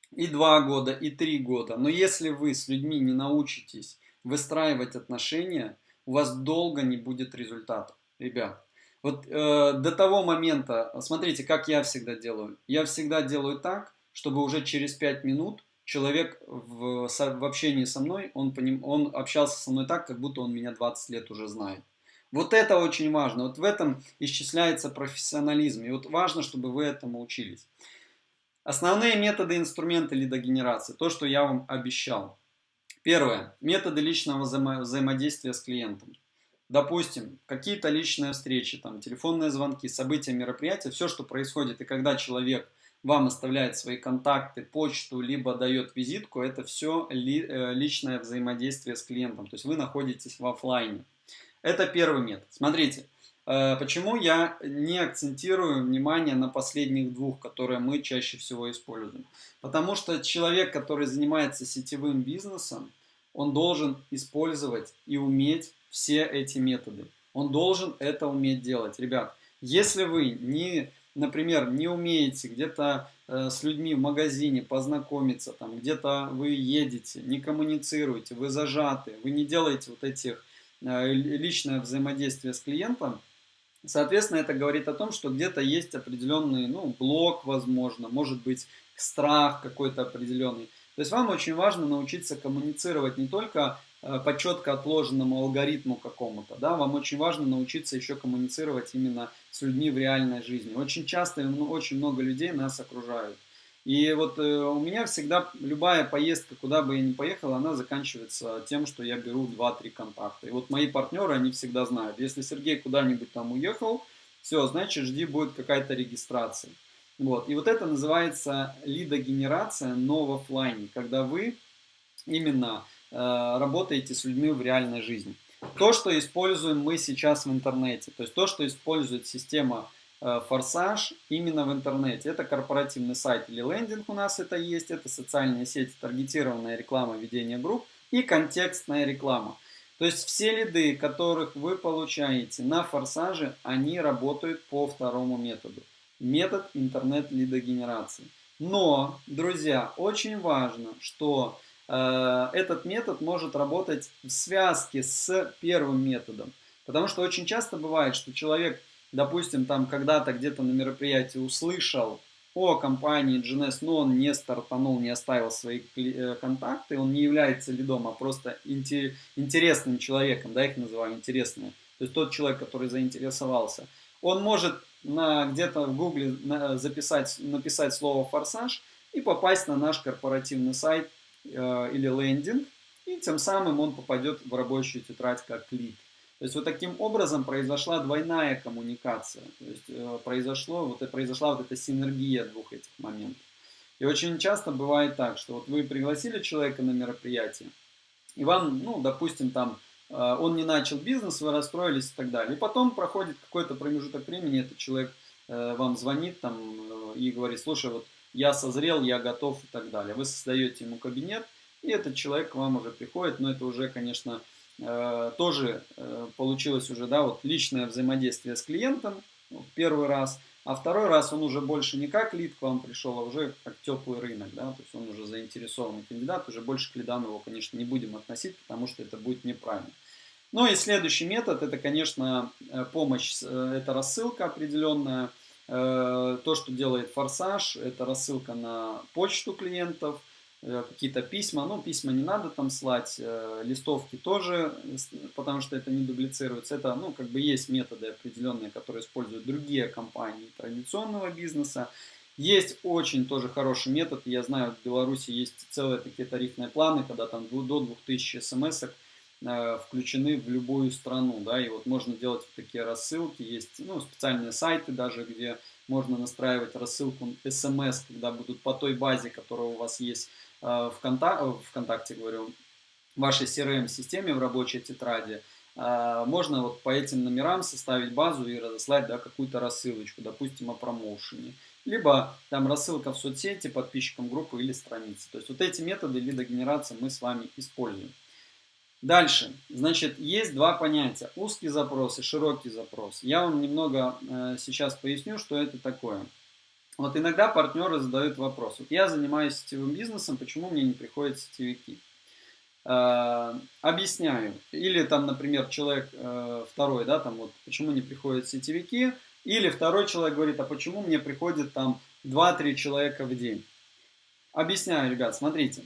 Speaker 1: и два года, и три года, но если вы с людьми не научитесь выстраивать отношения, у вас долго не будет результатов, ребят. Вот э, до того момента, смотрите, как я всегда делаю. Я всегда делаю так, чтобы уже через 5 минут человек в, в общении со мной, он, поним, он общался со мной так, как будто он меня 20 лет уже знает. Вот это очень важно. Вот в этом исчисляется профессионализм. И вот важно, чтобы вы этому учились. Основные методы инструменты лидогенерации. То, что я вам обещал. Первое. Методы личного взаимо взаимодействия с клиентом. Допустим, какие-то личные встречи, там, телефонные звонки, события, мероприятия, все, что происходит, и когда человек вам оставляет свои контакты, почту, либо дает визитку, это все ли, э, личное взаимодействие с клиентом. То есть вы находитесь в офлайне. Это первый метод. Смотрите, э, почему я не акцентирую внимание на последних двух, которые мы чаще всего используем. Потому что человек, который занимается сетевым бизнесом, он должен использовать и уметь все эти методы. Он должен это уметь делать. Ребят, если вы не например, не умеете где-то э, с людьми в магазине познакомиться, там где-то вы едете, не коммуницируете, вы зажаты, вы не делаете вот этих э, личное взаимодействие с клиентом, соответственно, это говорит о том, что где-то есть определенный, ну, блок, возможно, может быть, страх какой-то определенный. То есть вам очень важно научиться коммуницировать не только по четко отложенному алгоритму какому-то. Да? Вам очень важно научиться еще коммуницировать именно с людьми в реальной жизни. Очень часто ну, очень много людей нас окружают. И вот э, у меня всегда любая поездка, куда бы я ни поехал, она заканчивается тем, что я беру 2-3 контакта. И вот мои партнеры, они всегда знают, если Сергей куда-нибудь там уехал, все, значит, жди, будет какая-то регистрация. Вот. И вот это называется лидогенерация, но в офлайне, когда вы именно Э, работаете с людьми в реальной жизни. То, что используем мы сейчас в интернете, то есть то, что использует система э, Форсаж именно в интернете. Это корпоративный сайт или лендинг у нас это есть, это социальные сети, таргетированная реклама, ведение групп и контекстная реклама. То есть все лиды, которых вы получаете на Форсаже, они работают по второму методу. Метод интернет-лидогенерации. Но, друзья, очень важно, что Э, этот метод может работать в связке с первым методом. Потому что очень часто бывает, что человек, допустим, там когда-то где-то на мероприятии услышал о компании GNS, но он не стартанул, не оставил свои э, контакты, он не является лидом, а просто интересным человеком, да, их называю интересные. То есть тот человек, который заинтересовался. Он может где-то в гугле записать, написать слово «форсаж» и попасть на наш корпоративный сайт э, или лендинг, и тем самым он попадет в рабочую тетрадь как лид. То есть вот таким образом произошла двойная коммуникация, то есть э, произошло, вот, произошла вот эта синергия двух этих моментов. И очень часто бывает так, что вот вы пригласили человека на мероприятие, и вам, ну, допустим, там, э, он не начал бизнес, вы расстроились и так далее. И потом проходит какой-то промежуток времени, этот человек э, вам звонит там и говорит, слушай, вот я созрел, я готов и так далее. Вы создаете ему кабинет, и этот человек к вам уже приходит, но это уже, конечно, Э, тоже э, получилось уже, да, вот личное взаимодействие с клиентом в первый раз, а второй раз он уже больше не как лид к вам пришел, а уже как теплый рынок, да, то есть он уже заинтересованный кандидат, уже больше к лидам его, конечно, не будем относить, потому что это будет неправильно. Ну и следующий метод, это, конечно, э, помощь, это рассылка определенная, то, что делает Форсаж, это рассылка на почту клиентов – Э, какие-то письма. Ну, письма не надо там слать, э, листовки тоже, потому что это не дублицируется. Это, ну, как бы есть методы определенные, которые используют другие компании традиционного бизнеса. Есть очень тоже хороший метод, я знаю, в Беларуси есть целые такие тарифные планы, когда там до 2000 смс э, включены в любую страну, да, и вот можно делать такие рассылки, есть, ну, специальные сайты даже, где можно настраивать рассылку смс, когда будут по той базе, которая у вас есть Э, э, ВКонтакте говорю, в вашей CRM-системе в рабочей тетради, э, можно вот по этим номерам составить базу и разослать да, какую-то рассылочку, допустим, о промоушене. Либо там рассылка в соцсети подписчикам группы или страницы. То есть вот эти методы лидогенерации мы с вами используем. Дальше, значит, есть два понятия. Узкий запрос и широкий запрос. Я вам немного э, сейчас поясню, что это такое. Вот иногда партнеры задают вопрос. Вот я занимаюсь сетевым бизнесом, почему мне не приходят сетевики? Э, объясняю. Или там, например, человек э, второй, да, там вот, почему не приходят сетевики? Или второй человек говорит, а почему мне приходит там 2-3 человека в день? Объясняю, ребят, смотрите.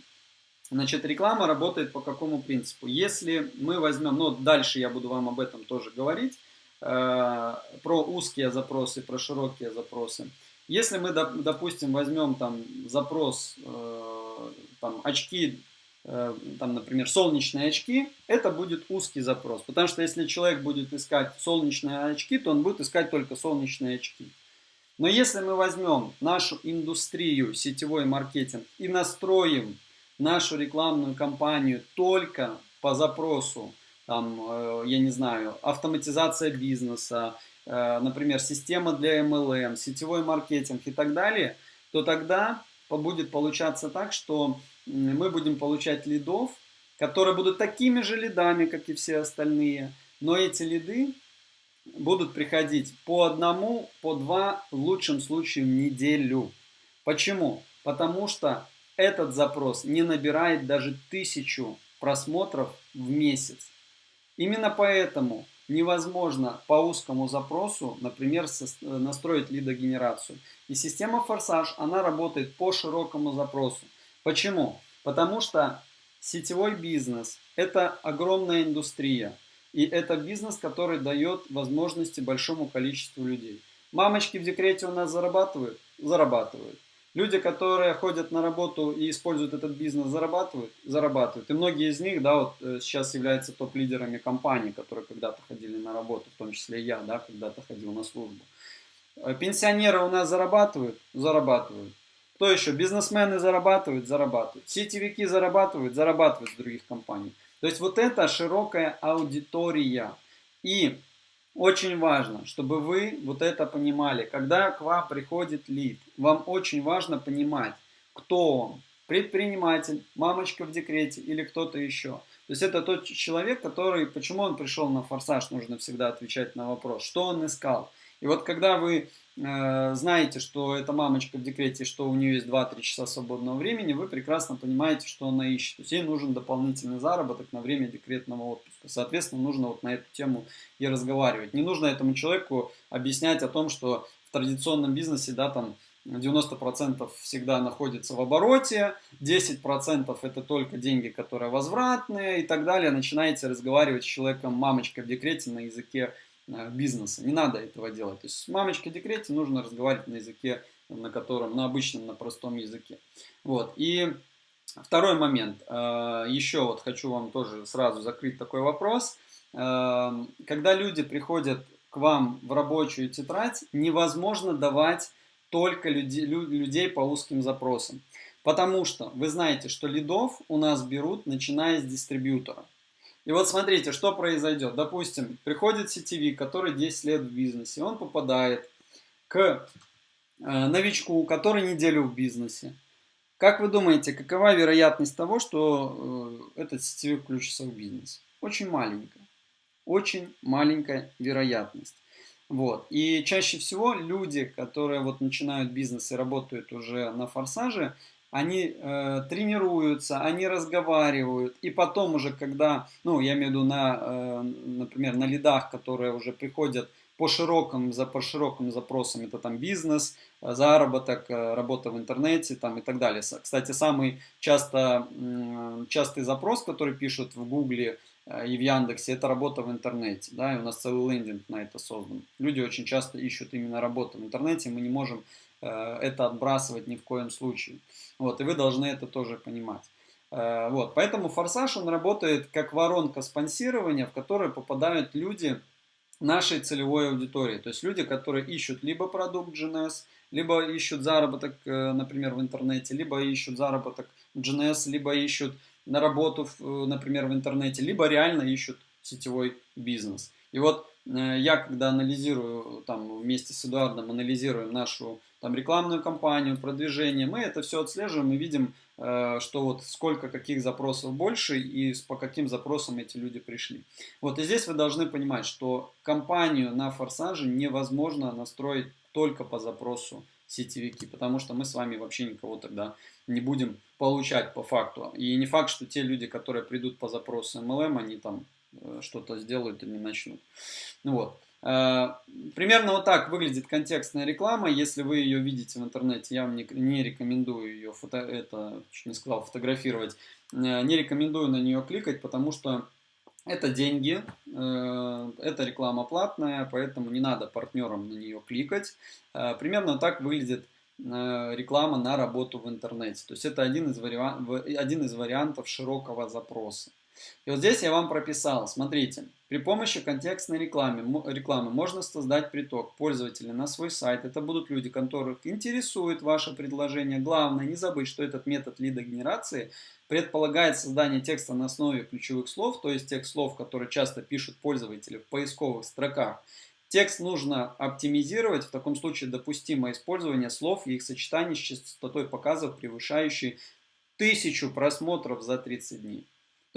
Speaker 1: Значит, реклама работает по какому принципу? Если мы возьмем, ну, дальше я буду вам об этом тоже говорить, э, про узкие запросы, про широкие запросы. Если мы, допустим, возьмем там запрос, э, там очки, э, там, например, солнечные очки, это будет узкий запрос. Потому что если человек будет искать солнечные очки, то он будет искать только солнечные очки. Но если мы возьмем нашу индустрию, сетевой маркетинг и настроим нашу рекламную кампанию только по запросу, там, э, я не знаю, автоматизация бизнеса, Э, например, система для MLM, сетевой маркетинг и так далее, то тогда будет получаться так, что мы будем получать лидов, которые будут такими же лидами, как и все остальные, но эти лиды будут приходить по одному, по два, в лучшем случае в неделю. Почему? Потому что этот запрос не набирает даже тысячу просмотров в месяц. Именно поэтому невозможно по узкому запросу, например, настроить лидогенерацию. И система Форсаж, она работает по широкому запросу. Почему? Потому что сетевой бизнес – это огромная индустрия. И это бизнес, который дает возможности большому количеству людей. Мамочки в декрете у нас зарабатывают? Зарабатывают. Люди, которые ходят на работу и используют этот бизнес, зарабатывают? Зарабатывают. И многие из них, да, вот э, сейчас являются топ-лидерами компаний, которые когда-то ходили на работу, в том числе я, да, когда-то ходил на службу. Э, пенсионеры у нас зарабатывают? Зарабатывают. Кто еще? Бизнесмены зарабатывают? Зарабатывают. Сетевики зарабатывают? Зарабатывают с других компаний. То есть вот это широкая аудитория. И очень важно, чтобы вы вот это понимали. Когда к вам приходит лид, вам очень важно понимать, кто он. Предприниматель, мамочка в декрете или кто-то еще. То есть это тот человек, который, почему он пришел на форсаж, нужно всегда отвечать на вопрос, что он искал. И вот когда вы знаете, что эта мамочка в декрете, что у нее есть 2-3 часа свободного времени, вы прекрасно понимаете, что она ищет. То есть ей нужен дополнительный заработок на время декретного отпуска. Соответственно, нужно вот на эту тему и разговаривать. Не нужно этому человеку объяснять о том, что в традиционном бизнесе, да, там 90% всегда находится в обороте, 10% это только деньги, которые возвратные и так далее. Начинаете разговаривать с человеком, мамочкой в декрете на языке Э, бизнеса. Не надо этого делать. То есть с мамочкой декрете нужно разговаривать на языке, на котором, на обычном, на простом языке. Вот. И Второй момент. Э, Еще вот хочу вам тоже сразу закрыть такой вопрос. Э, когда люди приходят к вам в рабочую тетрадь, невозможно давать только людей, людей по узким запросам. Потому что вы знаете, что лидов у нас берут, начиная с дистрибьютора. И вот смотрите, что произойдет. Допустим, приходит сетевик, который 10 лет в бизнесе, он попадает к э, новичку, который неделю в бизнесе. Как вы думаете, какова вероятность того, что э, этот сетевик включится в бизнес? Очень маленькая. Очень маленькая вероятность. Вот. И чаще всего люди, которые вот начинают бизнес и работают уже на форсаже, они э, тренируются, они разговаривают, и потом уже, когда, ну, я имею в виду на, э, например, на лидах, которые уже приходят по широким, за, по широким запросам, это там бизнес, э, заработок, э, работа в интернете там, и так далее. Кстати, самый часто, частый запрос, который пишут в Гугле э, и в Яндексе, это работа в интернете. Да, и у нас целый лендинг на это создан. Люди очень часто ищут именно работу в интернете, мы не можем это отбрасывать ни в коем случае. Вот, и вы должны это тоже понимать. Вот, поэтому форсаж, он работает как воронка спонсирования, в которую попадают люди, нашей целевой аудитории. То есть люди, которые ищут либо продукт GNS, либо ищут заработок, э, например, в интернете, либо ищут заработок в GNS, либо ищут на работу, э, например, в интернете, либо реально ищут сетевой бизнес. И вот э, я, когда анализирую, там вместе с Эдуардом анализируем нашу там, рекламную кампанию, продвижение, мы это все отслеживаем и видим, Э, что вот сколько каких запросов больше и по каким запросам эти люди пришли. Вот и здесь вы должны понимать, что компанию на форсаже невозможно настроить только по запросу сетевики, потому что мы с вами вообще никого тогда не будем получать по факту. И не факт, что те люди, которые придут по запросу MLM, они там э, что-то сделают или начнут. Ну вот. Э, примерно вот так выглядит контекстная реклама. Если вы ее видите в интернете, я вам не, не рекомендую ее фото, это, чуть не сказал, фотографировать. Э, не рекомендую на нее кликать, потому что это деньги, э, это реклама платная, поэтому не надо партнерам на нее кликать. Примерно так выглядит реклама на работу в интернете. То есть это один из, вариа... один из вариантов широкого запроса. И вот здесь я вам прописал, смотрите, при помощи контекстной рекламы, рекламы можно создать приток пользователей на свой сайт. Это будут люди, которых интересует ваше предложение. Главное, не забыть, что этот метод лидогенерации предполагает создание текста на основе ключевых слов, то есть тех слов, которые часто пишут пользователи в поисковых строках. Текст нужно оптимизировать, в таком случае допустимо использование слов и их сочетаний с частотой показов, превышающей тысячу просмотров за 30 дней.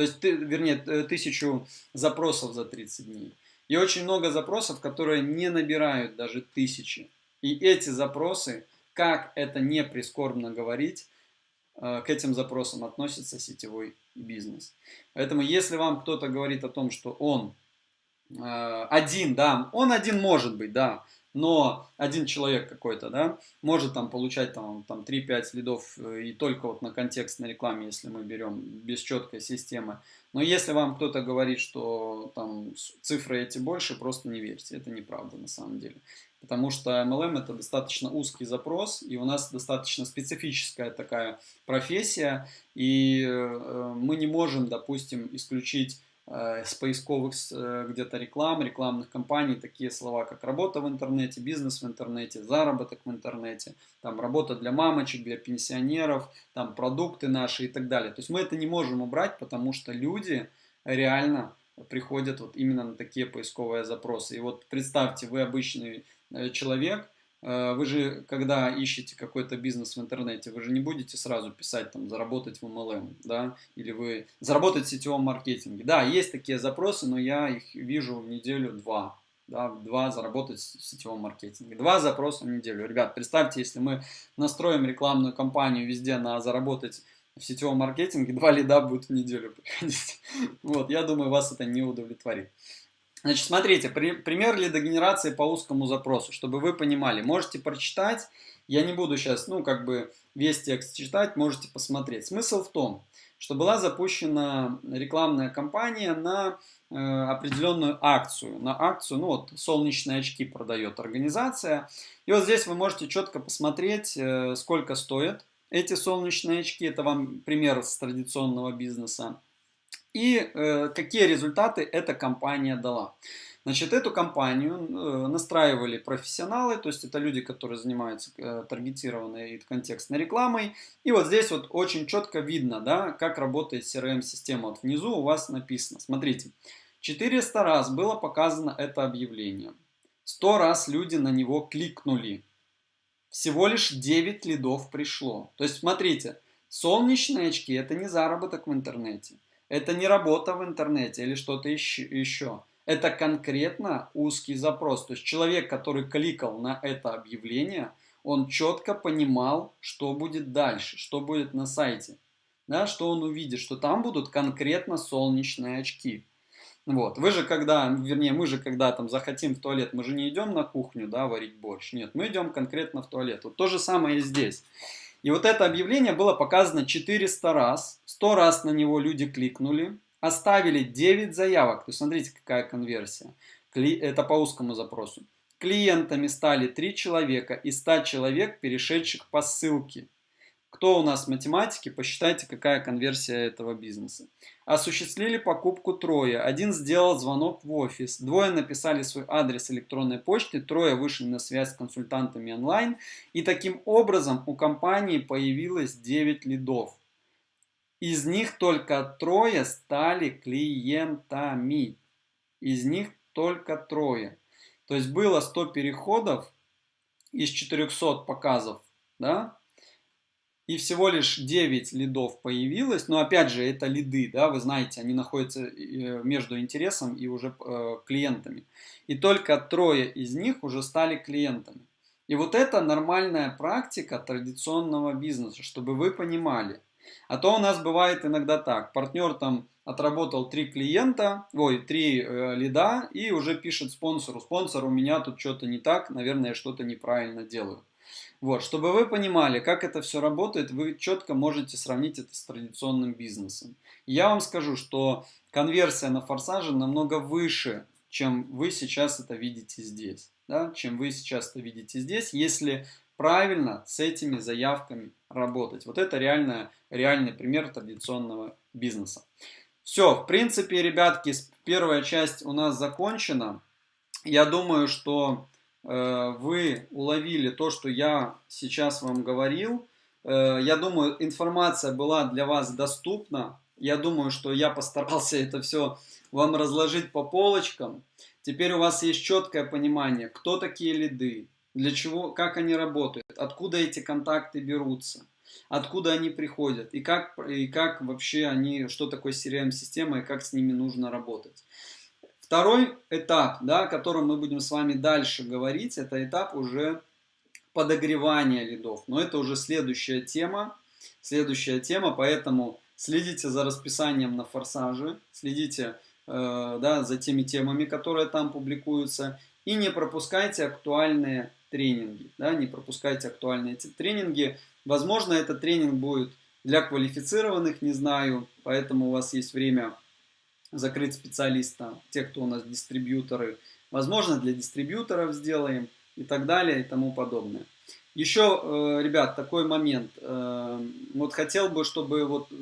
Speaker 1: То есть, вернее, тысячу запросов за 30 дней. И очень много запросов, которые не набирают даже тысячи. И эти запросы, как это не прискорбно говорить, э, к этим запросам относится сетевой бизнес. Поэтому если вам кто-то говорит о том, что он э, один, да, он один может быть, да, но один человек какой-то, да, может там получать там, там 3-5 следов э, и только вот на контекстной рекламе, если мы берем без четкой системы. Но если вам кто-то говорит, что там цифры эти больше, просто не верьте, это неправда на самом деле. Потому что MLM это достаточно узкий запрос, и у нас достаточно специфическая такая профессия, и э, мы не можем, допустим, исключить Э, с поисковых э, где-то реклам, рекламных кампаний, такие слова, как работа в интернете, бизнес в интернете, заработок в интернете, там работа для мамочек, для пенсионеров, там продукты наши и так далее. То есть мы это не можем убрать, потому что люди реально приходят вот именно на такие поисковые запросы. И вот представьте, вы обычный э, человек, Э, вы же, когда ищете какой-то бизнес в интернете, вы же не будете сразу писать, там, заработать в MLM, да, или вы заработать в сетевом маркетинге. Да, есть такие запросы, но я их вижу в неделю-два, да, два заработать в сетевом маркетинге. Два запроса в неделю. Ребят, представьте, если мы настроим рекламную кампанию везде на заработать в сетевом маркетинге, два лида будут в неделю приходить. Вот, я думаю, вас это не удовлетворит. Значит, смотрите, при, пример лидогенерации по узкому запросу, чтобы вы понимали. Можете прочитать, я не буду сейчас, ну, как бы весь текст читать, можете посмотреть. Смысл в том, что была запущена рекламная кампания на э, определенную акцию. На акцию, ну вот, солнечные очки продает организация. И вот здесь вы можете четко посмотреть, э, сколько стоит эти солнечные очки. Это вам пример с традиционного бизнеса. И э, какие результаты эта компания дала. Значит, эту компанию э, настраивали профессионалы, то есть это люди, которые занимаются э, таргетированной и контекстной рекламой. И вот здесь вот очень четко видно, да, как работает CRM-система. Вот внизу у вас написано, смотрите, 400 раз было показано это объявление. 100 раз люди на него кликнули. Всего лишь 9 лидов пришло. То есть смотрите, солнечные очки это не заработок в интернете. Это не работа в интернете или что-то еще. Это конкретно узкий запрос. То есть человек, который кликал на это объявление, он четко понимал, что будет дальше, что будет на сайте. Да, что он увидит, что там будут конкретно солнечные очки. Вот. Вы же когда, вернее, мы же когда там захотим в туалет, мы же не идем на кухню, да, варить борщ. Нет, мы идем конкретно в туалет. Вот то же самое и здесь. И вот это объявление было показано 400 раз. 100 раз на него люди кликнули. Оставили 9 заявок. То есть смотрите, какая конверсия. Это по узкому запросу. Клиентами стали 3 человека и 100 человек, перешедших по ссылке. Кто у нас математики, посчитайте, какая конверсия этого бизнеса. Осуществили покупку трое. Один сделал звонок в офис. Двое написали свой адрес электронной почты. Трое вышли на связь с консультантами онлайн. И таким образом у компании появилось 9 лидов. Из них только трое стали клиентами. Из них только трое. То есть было 100 переходов из 400 показов, да, и всего лишь 9 лидов появилось, но опять же это лиды, да, вы знаете, они находятся э, между интересом и уже э, клиентами. И только трое из них уже стали клиентами. И вот это нормальная практика традиционного бизнеса, чтобы вы понимали. А то у нас бывает иногда так, партнер там отработал три клиента, ой, три э, лида и уже пишет спонсору, спонсор, у меня тут что-то не так, наверное, я что-то неправильно делаю. Вот, чтобы вы понимали, как это все работает, вы четко можете сравнить это с традиционным бизнесом. Я вам скажу, что конверсия на форсаже намного выше, чем вы сейчас это видите здесь. Да? Чем вы сейчас это видите здесь, если правильно с этими заявками работать. Вот это реально, реальный пример традиционного бизнеса. Все, в принципе, ребятки, первая часть у нас закончена. Я думаю, что вы уловили то, что я сейчас вам говорил. Э, я думаю, информация была для вас доступна. Я думаю, что я постарался это все вам разложить по полочкам. Теперь у вас есть четкое понимание, кто такие лиды, для чего, как они работают, откуда эти контакты берутся откуда они приходят и как, и как вообще они, что такое CRM-система и как с ними нужно работать. Второй этап, да, о котором мы будем с вами дальше говорить, это этап уже подогревания лидов. Но это уже следующая тема, следующая тема, поэтому следите за расписанием на форсаже, следите э, да, за теми темами, которые там публикуются, и не пропускайте актуальные тренинги, да, не пропускайте актуальные тренинги, Возможно, этот тренинг будет для квалифицированных, не знаю, поэтому у вас есть время закрыть специалиста, те, кто у нас дистрибьюторы. Возможно, для дистрибьюторов сделаем и так далее и тому подобное. Еще, э, ребят, такой момент. Э, вот хотел бы, чтобы вот э,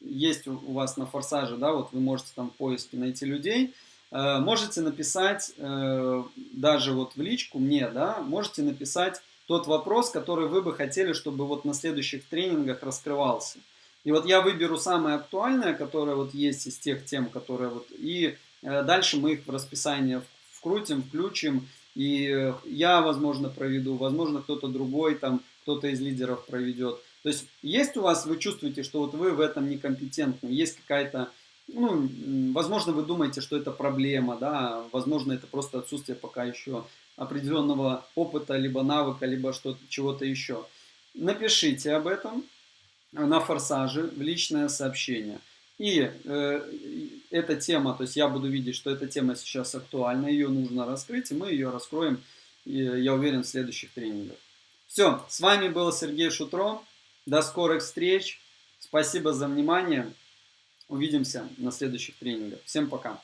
Speaker 1: есть у вас на форсаже, да, вот вы можете там в поиске найти людей, можете написать даже вот в личку мне, да, можете написать тот вопрос, который вы бы хотели, чтобы вот на следующих тренингах раскрывался. И вот я выберу самое актуальное, которое вот есть из тех тем, которые вот, и э, дальше мы их в расписание вкрутим, включим, и э, я, возможно, проведу, возможно, кто-то другой, там, кто-то из лидеров проведет. То есть есть у вас, вы чувствуете, что вот вы в этом некомпетентны, есть какая-то, ну, возможно, вы думаете, что это проблема, да, возможно, это просто отсутствие пока еще определенного опыта, либо навыка, либо что-то, чего-то еще. Напишите об этом на форсаже в личное сообщение. И э, эта тема, то есть я буду видеть, что эта тема сейчас актуальна, ее нужно раскрыть, и мы ее раскроем, я уверен, в следующих тренингах. Все, с вами был Сергей Шутро. До скорых встреч. Спасибо за внимание. Увидимся на следующих тренингах. Всем пока.